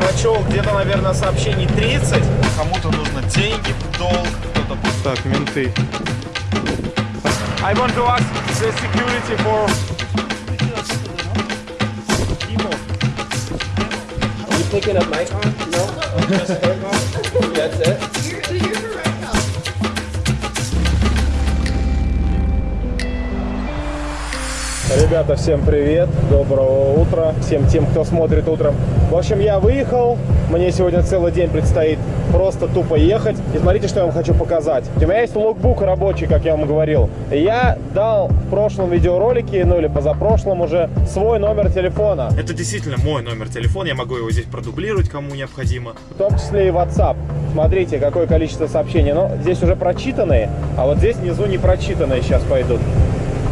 прочел где-то, наверное, сообщений 30. Кому-то нужно деньги в долг, кто-то... Так, менты. I want to ask the security for... You picking up my car? No? Just her car? That's it? Ребята, всем привет, доброго утра, всем тем, кто смотрит утром. В общем, я выехал, мне сегодня целый день предстоит просто тупо ехать. И смотрите, что я вам хочу показать. У меня есть логбук рабочий, как я вам говорил. Я дал в прошлом видеоролике, ну или позапрошлом уже, свой номер телефона. Это действительно мой номер телефона, я могу его здесь продублировать, кому необходимо. В том числе и WhatsApp. Смотрите, какое количество сообщений. Но здесь уже прочитанные, а вот здесь внизу не прочитанные сейчас пойдут.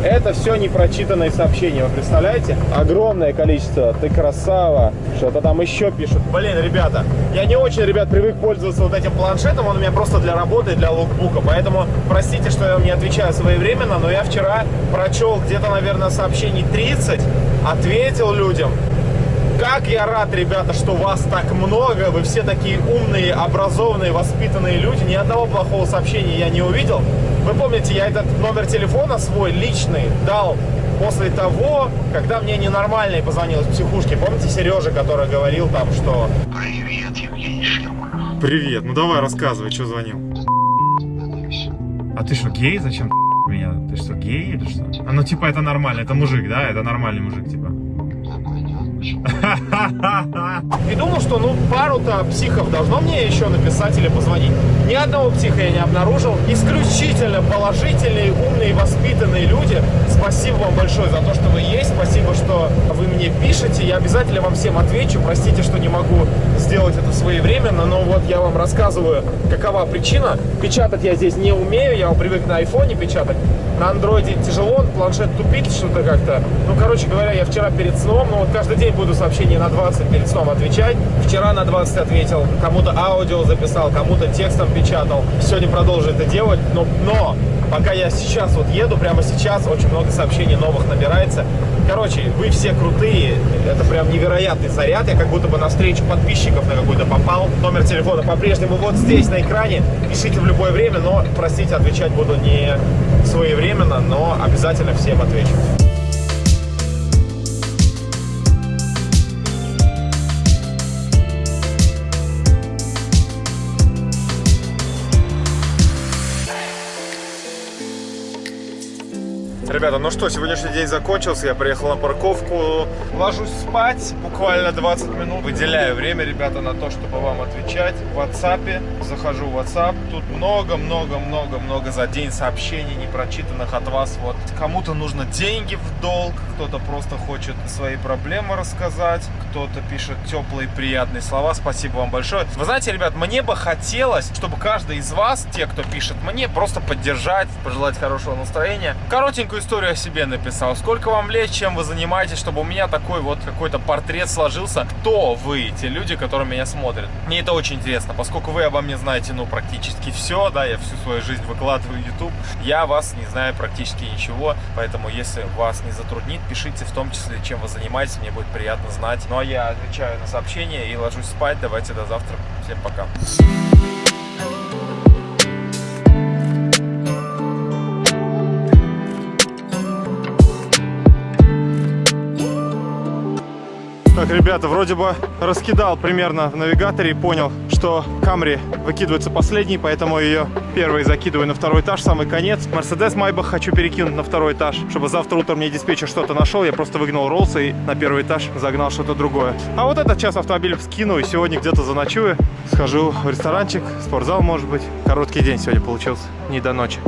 Это все непрочитанные сообщения, вы представляете? Огромное количество. Ты красава. Что-то там еще пишут. Блин, ребята, я не очень, ребят, привык пользоваться вот этим планшетом. Он у меня просто для работы, для лукбука. Поэтому простите, что я вам не отвечаю своевременно, но я вчера прочел где-то, наверное, сообщений 30, ответил людям. Как я рад, ребята, что вас так много, вы все такие умные, образованные, воспитанные люди. Ни одного плохого сообщения я не увидел. Вы помните, я этот номер телефона свой личный дал после того, когда мне ненормальный позвонил из психушки. Помните Сережа, который говорил там, что... Привет, Евгений Шлеманов. Привет, ну давай рассказывай, что звонил. А ты что, гей? Зачем меня? Ты что, гей или что? А ну типа это нормально, это мужик, да? Это нормальный мужик, типа. И думал, что ну пару-то психов должно мне еще написать или позвонить. Ни одного психа я не обнаружил. Исключительно положительные, умные, воспитанные люди. Спасибо вам большое за то, что вы есть. Спасибо, что вы мне пишете. Я обязательно вам всем отвечу. Простите, что не могу сделать это своевременно, но вот я вам рассказываю, какова причина. Печатать я здесь не умею, я привык на айфоне печатать. На андроиде тяжело, планшет тупит что-то как-то. Ну, короче говоря, я вчера перед сном, ну вот каждый день буду сообщение на 20 перед сном отвечать. Вчера на 20 ответил, кому-то аудио записал, кому-то текстом печатал. Сегодня продолжу это делать, но, но пока я сейчас вот еду, прямо сейчас, очень много сообщений новых набирается. Короче, вы все крутые, это прям невероятный заряд. Я как будто бы на встречу подписчиков на какой-то попал. Номер телефона по-прежнему вот здесь на экране. Пишите в любое время, но, простите, отвечать буду не своевременно, но обязательно всем отвечу. Ребята, ну что, сегодняшний день закончился, я приехал на парковку, ложусь спать, буквально 20 минут, выделяю время, ребята, на то, чтобы вам отвечать. В WhatsApp, захожу в WhatsApp, тут много-много-много-много за день сообщений непрочитанных от вас, вот, кому-то нужно деньги в долг, кто-то просто хочет свои проблемы рассказать, кто-то пишет теплые приятные слова, спасибо вам большое. Вы знаете, ребят, мне бы хотелось, чтобы каждый из вас, те, кто пишет мне, просто поддержать, пожелать хорошего настроения, коротенькую историю о себе написал. Сколько вам лет, чем вы занимаетесь, чтобы у меня такой вот какой-то портрет сложился. Кто вы, те люди, которые меня смотрят? Мне это очень интересно, поскольку вы обо мне знаете, ну, практически все, да, я всю свою жизнь выкладываю в YouTube. Я вас не знаю практически ничего, поэтому если вас не затруднит, пишите в том числе, чем вы занимаетесь, мне будет приятно знать. Ну, а я отвечаю на сообщения и ложусь спать. Давайте до завтра. Всем пока. Так, ребята, вроде бы раскидал примерно в навигаторе и понял, что Камри выкидывается последний, поэтому ее первый закидываю на второй этаж, самый конец. Мерседес Майбах хочу перекинуть на второй этаж, чтобы завтра утром мне диспетчер что-то нашел. Я просто выгнал роллс и на первый этаж загнал что-то другое. А вот этот час автомобиль скину и сегодня где-то заночую. Схожу в ресторанчик, спортзал может быть. Короткий день сегодня получился, не до ночи.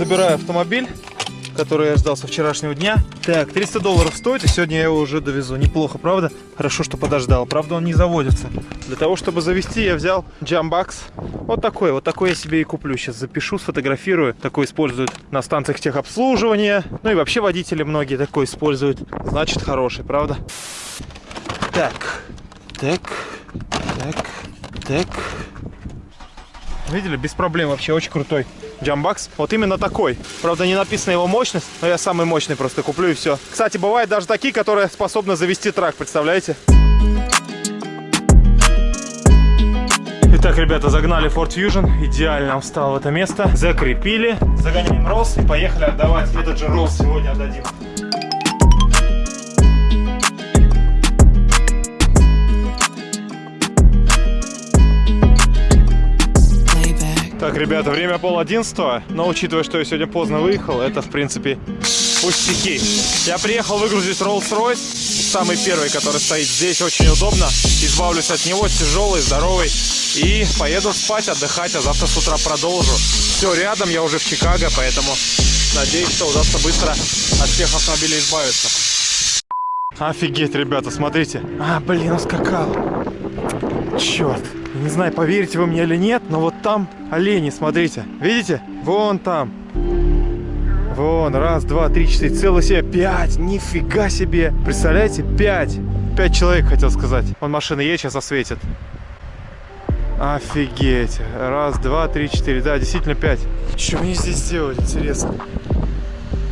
Забираю автомобиль, который я ждал со вчерашнего дня. Так, 300 долларов стоит, и сегодня я его уже довезу. Неплохо, правда? Хорошо, что подождал. Правда, он не заводится. Для того, чтобы завести, я взял Jambox. Вот такой, вот такой я себе и куплю. Сейчас запишу, сфотографирую. Такой используют на станциях техобслуживания. Ну и вообще водители многие такой используют. Значит, хороший, правда? Так, так, так, так. Видели? Без проблем вообще. Очень крутой джамбакс. Вот именно такой. Правда, не написана его мощность, но я самый мощный просто куплю и все. Кстати, бывают даже такие, которые способны завести трак, представляете? Итак, ребята, загнали Ford Fusion, идеально он встал в это место, закрепили, загоняем Роллс и поехали отдавать. Этот же Роллс сегодня отдадим. Ребята, время пол одиннадцатого, но учитывая, что я сегодня поздно выехал, это, в принципе, пустяки. Я приехал выгрузить Rolls-Royce, самый первый, который стоит здесь, очень удобно. Избавлюсь от него, тяжелый, здоровый. И поеду спать, отдыхать, а завтра с утра продолжу. Все рядом, я уже в Чикаго, поэтому надеюсь, что удастся быстро от всех автомобилей избавиться. Офигеть, ребята, смотрите. А, блин, ускакал. Черт. Не знаю, поверите вы мне или нет, но вот там олени, смотрите. Видите? Вон там. Вон, раз, два, три, четыре, целых себе пять. Нифига себе. Представляете, пять. Пять человек, хотел сказать. Вон машина едет, сейчас осветит. Офигеть. Раз, два, три, четыре. Да, действительно пять. Что они здесь делали, интересно?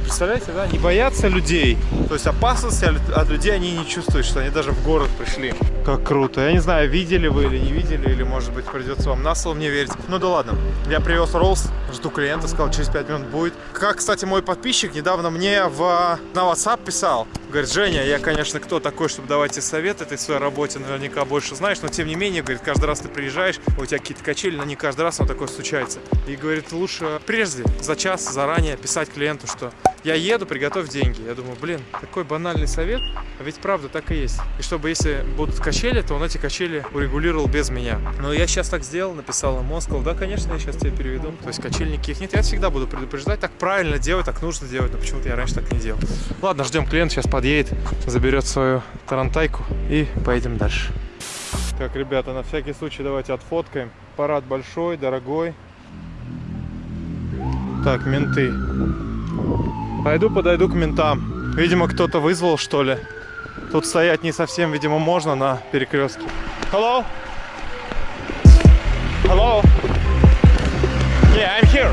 Представляете, да? Не боятся людей. То есть опасности от людей они не чувствуют, что они даже в город пришли. Как круто. Я не знаю, видели вы или не видели, или, может быть, придется вам на слово мне верить. Ну да ладно. Я привез Роллс, жду клиента, сказал, через 5 минут будет. Как, кстати, мой подписчик недавно мне в, на WhatsApp писал. Говорит, Женя, я, конечно, кто такой, чтобы давать тебе советы, ты в своей работе наверняка больше знаешь, но тем не менее, говорит, каждый раз ты приезжаешь, у тебя какие-то качели, но не каждый раз оно такое случается. И говорит, лучше прежде, за час, заранее писать клиенту, что я еду, приготовь деньги. Я думаю, блин, такой банальный совет, а ведь правда так и есть. И чтобы если будут качели, то он эти качели урегулировал без меня. Но я сейчас так сделал, написал ему, он сказал, да, конечно, я сейчас тебе переведу. То есть качель никаких нет, я всегда буду предупреждать, так правильно делать, так нужно делать, но почему-то я раньше так не делал. Ладно, ждем клиент, сейчас подъедет, заберет свою тарантайку и поедем дальше. Так, ребята, на всякий случай давайте отфоткаем. Парад большой, дорогой. Так, менты. Пойду подойду к ментам. Видимо, кто-то вызвал, что ли. Тут стоять не совсем, видимо, можно на перекрестке. Hello? Hello? Yeah, I'm here.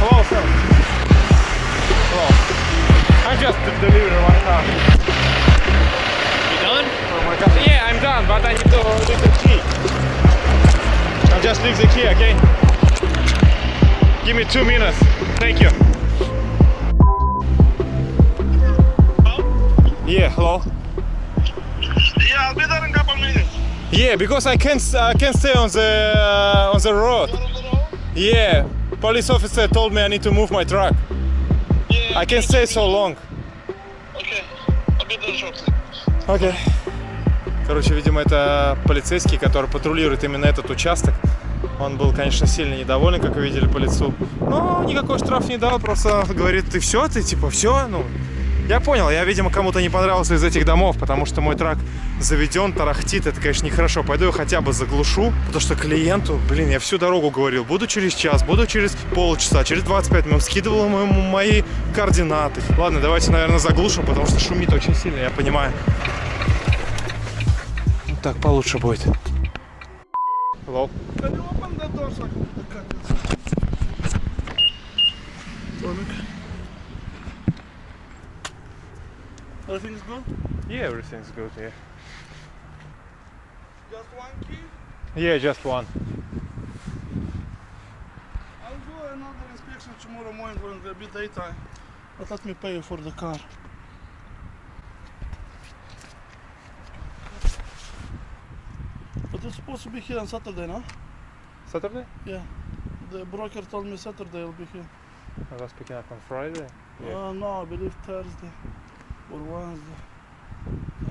Hello, sir. Hello. I'm just delivering one car. You done? for my car. Yeah, I'm done, but I need to leave the key. I'll just leave the key, okay? Give me two minutes. Thank you. Yeah, hello. Yeah, I'll be there in a couple minutes. Yeah, because I can't I can't stay on the uh, on the road. Yeah, police officer told me I need to move my truck. Yeah, I can't stay so long. okay. I'll be there shortly. Окей. Короче, видимо, это полицейский, который патрулирует именно этот участок. Он был, конечно, сильно недоволен, как вы видели по лицу. Но никакой штраф не дал, просто говорит, ты все, ты типа все, ну... Я понял, я, видимо, кому-то не понравился из этих домов, потому что мой трак заведен, тарахтит, это, конечно, нехорошо. Пойду я хотя бы заглушу, потому что клиенту, блин, я всю дорогу говорил, буду через час, буду через полчаса, через 25 минут, скидывал ему мои координаты. Ладно, давайте, наверное, заглушим, потому что шумит очень сильно, я понимаю. Вот так получше будет. Hello. Can is good? Yeah, everything's good here. Just one key? Yeah, just one. I'll do another inspection tomorrow morning when there'll be daytime. But let me pay you for the car. But it's supposed to be here on Saturday, no? Saturday? Yeah. The broker told me Saturday will be here. I was picking up on Friday. Yeah. Uh, no, I believe Thursday or.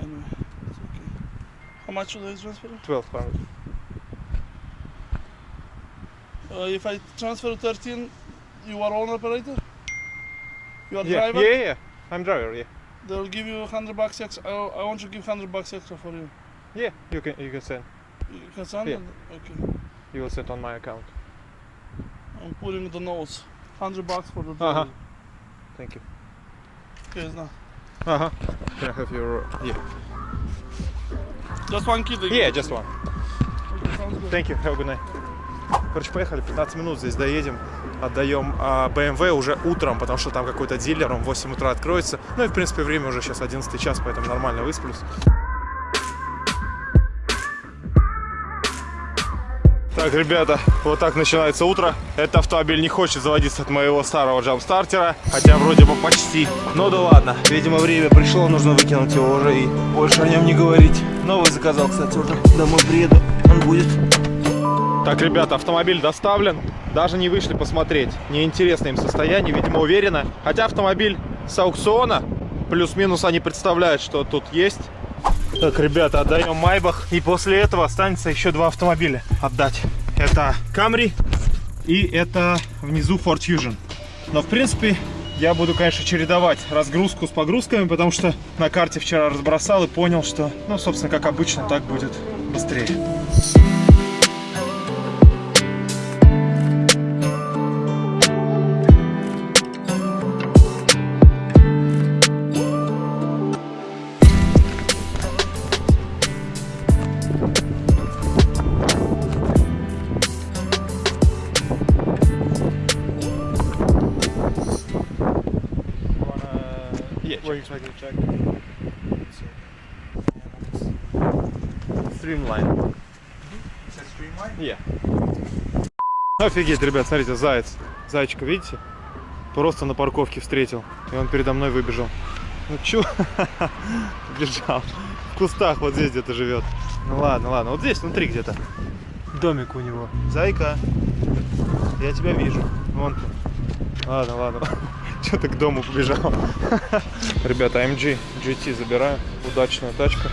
Anyway, it's okay. How much should I transfer? 1200. Uh, if I transfer 13, you are own operator? You are Yeah, driver? yeah, yeah. I'm driver, yeah. They'll give you 100 bucks extra. I, I want to give 100 bucks extra for you. Yeah, you can you can send. You can send Yeah. Okay. You will send on my account. I'm putting the notes. 100 bucks for the Uh-huh. driver. Thank you. Okay, it's not. Uh huh. Can I have your yeah? Just one kid. Yeah, just one. Thank you. Have a good night. Короче, поехали, 15 минут здесь доедем. Отдаем а, BMW уже утром, потому что там какой-то дилер, он в 8 утра откроется. Ну и, в принципе, время уже сейчас 11 час, поэтому нормально высплюсь. Так, ребята, вот так начинается утро. Этот автомобиль не хочет заводиться от моего старого джамстартера, хотя вроде бы почти. Ну да ладно, видимо время пришло, нужно выкинуть его уже и больше о нем не говорить. Новый заказал, кстати, уже. Домой приеду, он будет. Так, ребята, автомобиль доставлен. Даже не вышли посмотреть. Неинтересно им состояние, видимо, уверенно. Хотя автомобиль с аукциона, плюс-минус они представляют, что тут есть. Так, ребята, отдаем Майбах. И после этого останется еще два автомобиля отдать. Это Camry и это внизу Ford Fusion. Но, в принципе, я буду, конечно, чередовать разгрузку с погрузками, потому что на карте вчера разбросал и понял, что, ну, собственно, как обычно, так будет быстрее. Streamline. Yeah. Офигеть, ребят, смотрите, заяц. Зайчика, видите? Просто на парковке встретил. И он передо мной выбежал. Ну чё? Бежал. В кустах вот здесь где-то живет. Ну ладно, ладно. Вот здесь, внутри где-то. Домик у него. Зайка. Я тебя вижу. Вон ты. Ладно, ладно. Что-то к дому побежал. Ребята, AMG GT забираю. Удачная тачка.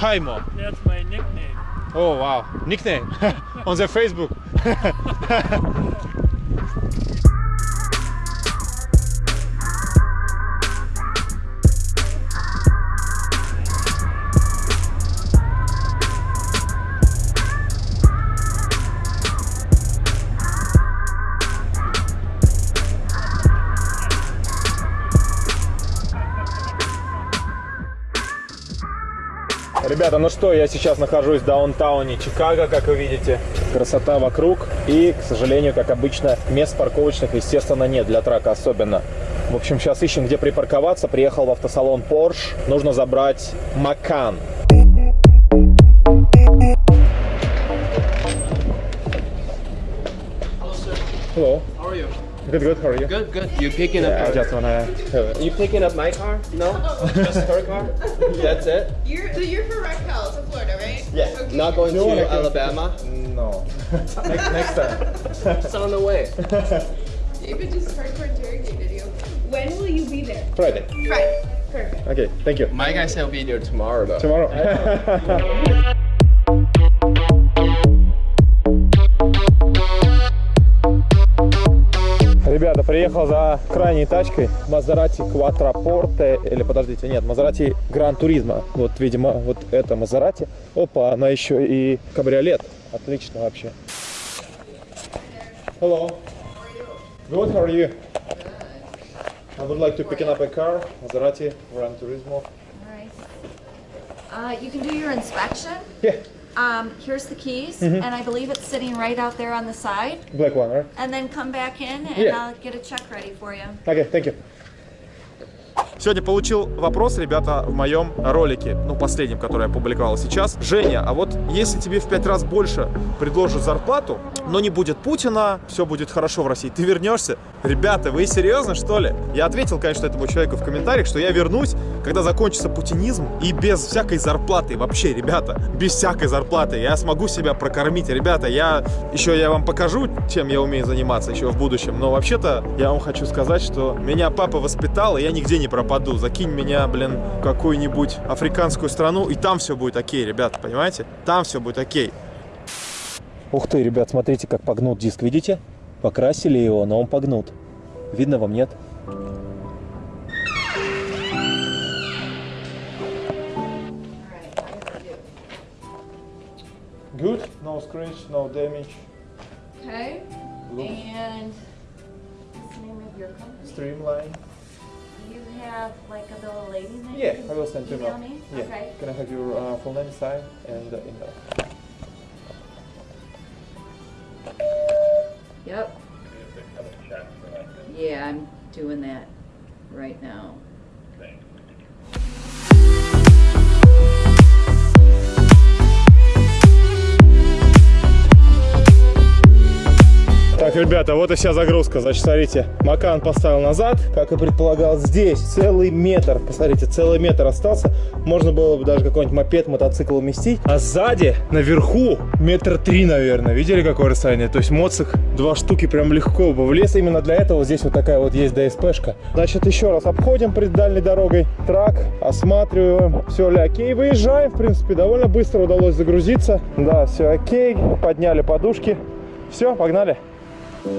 Haimo. That's my nickname. Oh wow, nickname on the Facebook. Ребята, ну что, я сейчас нахожусь в даунтауне Чикаго, как вы видите. Красота вокруг. И, к сожалению, как обычно, мест парковочных, естественно, нет, для трака особенно. В общем, сейчас ищем, где припарковаться. Приехал в автосалон Porsche. Нужно забрать Макан. Hello. How are you? Good, good. How are you? Good, good. You picking I up? just wanna. You picking up my car? No, just her car. That's it. You're so you're from Raquel, to Florida, right? Yeah. Okay. Not going You to wanna Alabama. No. next, next time. It's on the way. David just hardcore interrogated you. When will you be there? Friday. Friday. Perfect. Okay, thank you. My guy said he'll be there tomorrow though. Tomorrow. Приехал за крайней тачкой Maserati Quattroporte, или подождите, нет, Maserati Gran Turismo. Вот, видимо, вот это Maserati. Опа, она еще и кабриолет. Отлично вообще. Hello. Good, how are you? I would like to pick up a car, Maserati Gran Turismo. Alright. Uh, you can do your inspection. Yeah, Um, here's the keys, mm -hmm. and I believe it's sitting right out there on the side. Black one, right? And then come back in, and yeah. I'll get a check ready for you. Okay, thank you. Сегодня получил вопрос, ребята, в моем ролике, ну, последнем, который я публиковал сейчас. Женя, а вот если тебе в пять раз больше предложат зарплату, но не будет Путина, все будет хорошо в России, ты вернешься? Ребята, вы серьезно, что ли? Я ответил, конечно, этому человеку в комментариях, что я вернусь, когда закончится путинизм, и без всякой зарплаты, вообще, ребята, без всякой зарплаты, я смогу себя прокормить. Ребята, я еще я вам покажу, чем я умею заниматься еще в будущем, но вообще-то я вам хочу сказать, что меня папа воспитал, и я нигде не пропаду. Закинь меня, блин, в какую-нибудь африканскую страну, и там все будет окей, ребята, понимаете? Там все будет окей. Ух ты, ребят, смотрите, как погнут диск, видите? Покрасили его, но он погнут. Видно вам, нет? Good, no scratch, no damage. Okay. And what's the name of your company? Streamline. You have like a little lady that Yeah, you I will send you email now. me? Yeah. Okay. Can I have your uh, full name, sign, and uh, email? Yep. Yeah, I'm doing that right now. Ребята, вот и вся загрузка. Значит, смотрите, Макан поставил назад, как и предполагал, здесь целый метр. Посмотрите, целый метр остался. Можно было бы даже какой-нибудь мопед, мотоцикл уместить. А сзади, наверху, метр три, наверное. Видели, какое расстояние? То есть моцик два штуки прям легко бы влез. Именно для этого здесь вот такая вот есть ДСПшка. Значит, еще раз обходим перед дальней дорогой трак, осматриваем. Все ли окей, выезжаем. В принципе, довольно быстро удалось загрузиться. Да, все окей. Подняли подушки. Все, погнали. Вот,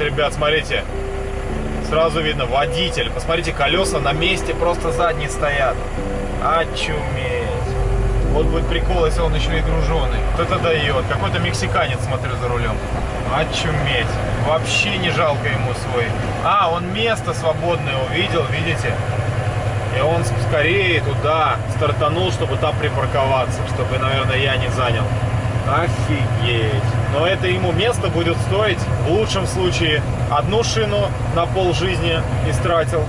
ребят, смотрите. Сразу видно водитель. Посмотрите, колеса на месте просто задние стоят. Очуметь. Вот будет прикол, если он еще и груженый. Вот это дает. Какой-то мексиканец, смотрю, за рулем. Очуметь. Вообще не жалко ему свой. А, он место свободное увидел, видите? И он скорее туда стартанул, чтобы там припарковаться, чтобы, наверное, я не занял. Офигеть. Но это ему место будет стоить, в лучшем случае, одну шину на пол жизни истратил,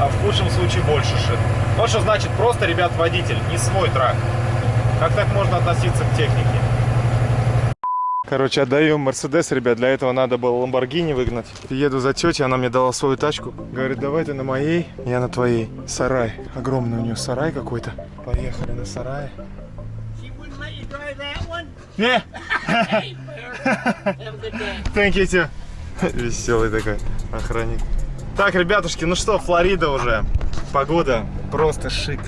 а в худшем случае больше шин. Вот что значит просто, ребят, водитель, не свой трак. Как так можно относиться к технике? Короче, отдаю Мерседес, ребят. Для этого надо было Ламборгини выгнать. Еду за тетей, она мне дала свою тачку. Говорит, давай ты на моей, я на твоей. Сарай. Огромный у нее сарай какой-то. Поехали на сарай. Не. Thank you, too. Веселый такой охранник. Так, ребятушки, ну что, Флорида уже. Погода просто шик.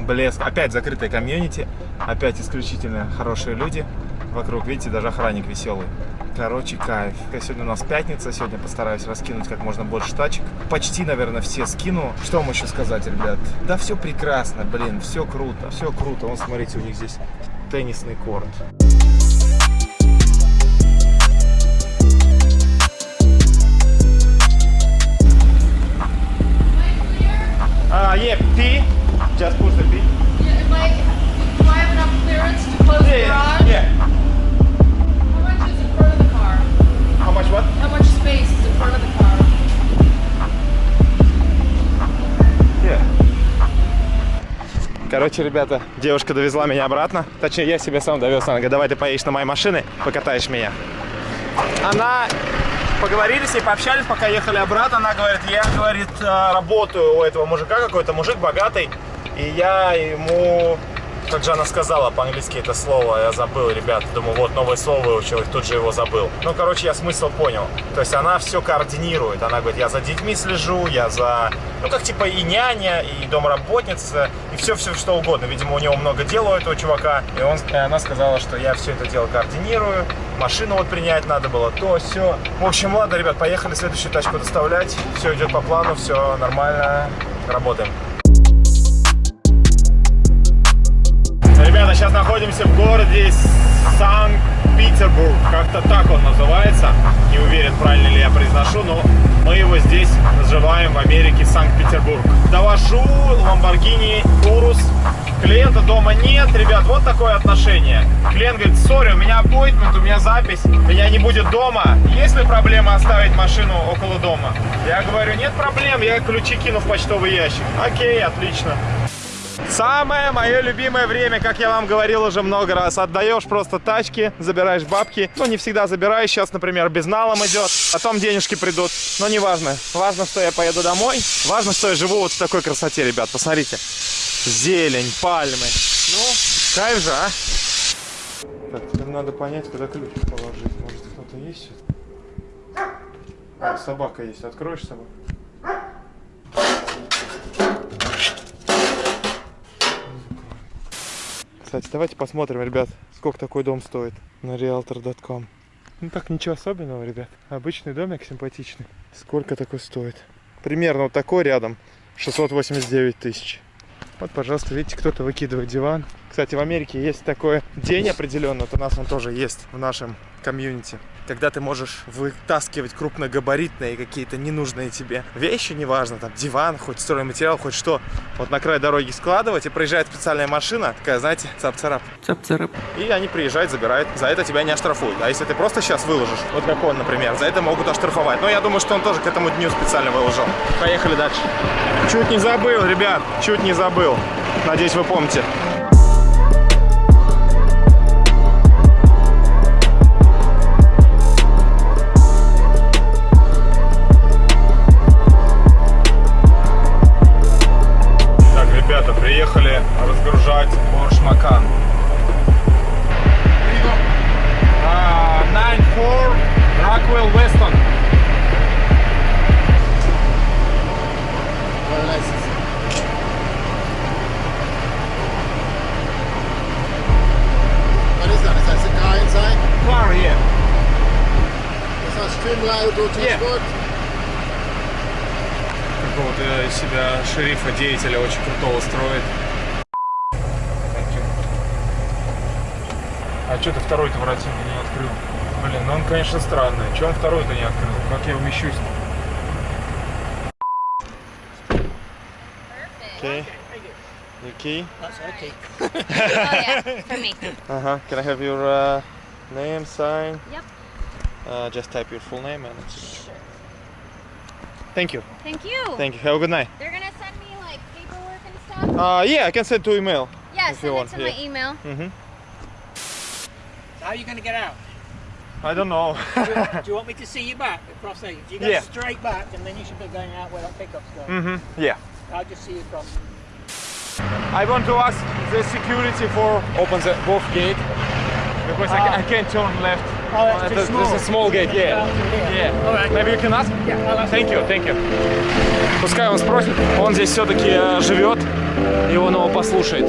Блеск. Опять закрытая комьюнити. Опять исключительно хорошие люди. Вокруг, видите, даже охранник веселый. Короче, кайф. Сегодня у нас пятница, сегодня постараюсь раскинуть как можно больше тачек. Почти, наверное, все скину. Что вам еще сказать, ребят? Да все прекрасно, блин, все круто, все круто. Вон, смотрите, у них здесь теннисный корт. А, yeah, P. Just push the Короче, ребята, девушка довезла меня обратно. Точнее, я себя сам довез. Она говорит, давай ты поедешь на моей машине, покатаешь меня. Она... Поговорили с ней, пообщались, пока ехали обратно. Она говорит, я, говорит, э, работаю у этого мужика, какой-то мужик богатый. И я ему... Как она сказала по-английски это слово, я забыл, ребят. Думаю, вот новое слово выучил, и тут же его забыл. Ну, короче, я смысл понял. То есть она все координирует. Она говорит, я за детьми слежу, я за... Ну, как типа и няня, и домработница, и все-все что угодно. Видимо, у него много дел у этого чувака. И, он, и она сказала, что я все это дело координирую. Машину вот принять надо было, то, все. В общем, ладно, ребят, поехали следующую тачку доставлять. Все идет по плану, все нормально. Работаем. Ребята, сейчас находимся в городе Санкт-Петербург. Как-то так он называется. Не уверен, правильно ли я произношу, но мы его здесь называем в Америке Санкт-Петербург. Довожу Lamborghini Urus. Клиента дома нет. Ребят, вот такое отношение. Клиент говорит, сори, у меня аппоинтмент, у меня запись, меня не будет дома. Есть ли проблема оставить машину около дома? Я говорю, нет проблем, я ключи кину в почтовый ящик. Окей, отлично. Самое мое любимое время, как я вам говорил уже много раз, отдаешь просто тачки, забираешь бабки. Ну, не всегда забираешь, сейчас, например, безналом идет, потом денежки придут, но не важно. Важно, что я поеду домой, важно, что я живу вот в такой красоте, ребят, посмотрите. Зелень, пальмы, ну, кайф же, а? Так, теперь надо понять, куда ключ положить. Может, кто-то есть? А, собака есть, откроешь собаку? Кстати, давайте посмотрим, ребят, сколько такой дом стоит на realtor.com. Ну так, ничего особенного, ребят. Обычный домик, симпатичный. Сколько такой стоит? примерно вот такой рядом 689 тысяч. Вот, пожалуйста, видите, кто-то выкидывает диван. Кстати, в Америке есть такой день определенно, вот у нас он тоже есть в нашем комьюнити, когда ты можешь вытаскивать крупногабаритные какие-то ненужные тебе вещи, неважно, там диван, хоть стройматериал, хоть что, вот на край дороги складывать, и проезжает специальная машина, такая, знаете, цап-царап. Цап-царап. И они приезжают, забирают. За это тебя не оштрафуют. А если ты просто сейчас выложишь, вот как он, например, за это могут оштрафовать. Но я думаю, что он тоже к этому дню специально выложил. Поехали дальше. Чуть не забыл, ребят, чуть не забыл. Надеюсь, вы помните. Второй-то мне не открыл? Блин, ну он, конечно, странный. Чего он второй-то не открыл? Как я умещусь? Okay. Your key? Oh, yeah, for me. Uh-huh. Can I have your uh, name, sign? Yep. Uh, just type your full name and it's... Thank you. Thank you. Thank you. Have a good night. They're gonna send me like paperwork and stuff. Uh, yeah, I can send to email. yeah, send it to yeah. my email. Mm-hmm. How are you going to get out? I don't know. Do you want me to see you back across there? If you go Yeah. straight back, and then you should be going out where that pickup's going. mm-hmm. Yeah. I'll just see you across. I want to ask the security for open the both gate because I, ca- I can't turn left. Oh, that's Uh, too there's- small. There's a small gate, yeah. Yeah. All right. Maybe you can ask? Yeah, I'll ask Thank you, thank you. Пускай он спросит, он здесь все-таки живет, и он его послушает.